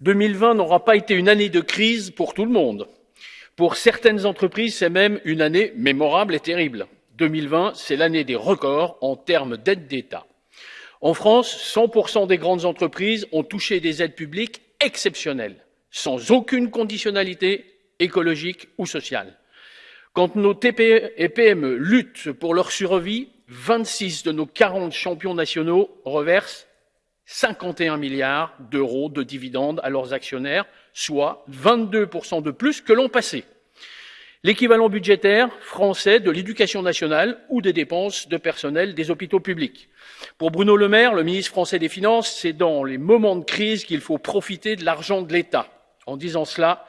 2020 n'aura pas été une année de crise pour tout le monde. Pour certaines entreprises, c'est même une année mémorable et terrible. 2020, c'est l'année des records en termes d'aides d'État. En France, 100% des grandes entreprises ont touché des aides publiques exceptionnelles, sans aucune conditionnalité écologique ou sociale. Quand nos TPE et PME luttent pour leur survie, 26 de nos 40 champions nationaux reversent 51 milliards d'euros de dividendes à leurs actionnaires, soit 22% de plus que l'an passé. L'équivalent budgétaire français de l'éducation nationale ou des dépenses de personnel des hôpitaux publics. Pour Bruno Le Maire, le ministre français des Finances, c'est dans les moments de crise qu'il faut profiter de l'argent de l'État. En disant cela,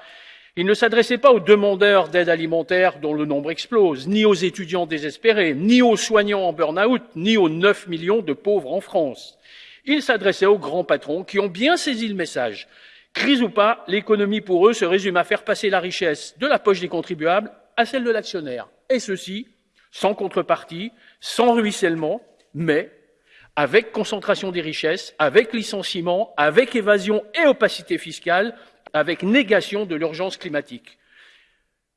il ne s'adressait pas aux demandeurs d'aide alimentaire dont le nombre explose, ni aux étudiants désespérés, ni aux soignants en burn-out, ni aux 9 millions de pauvres en France. Il s'adressait aux grands patrons qui ont bien saisi le message. Crise ou pas, l'économie pour eux se résume à faire passer la richesse de la poche des contribuables à celle de l'actionnaire. Et ceci, sans contrepartie, sans ruissellement, mais avec concentration des richesses, avec licenciement, avec évasion et opacité fiscale, avec négation de l'urgence climatique.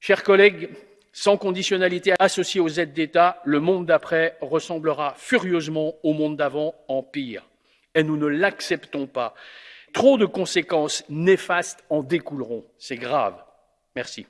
Chers collègues, sans conditionnalité associée aux aides d'État, le monde d'après ressemblera furieusement au monde d'avant en pire. Et nous ne l'acceptons pas. Trop de conséquences néfastes en découleront. C'est grave. Merci.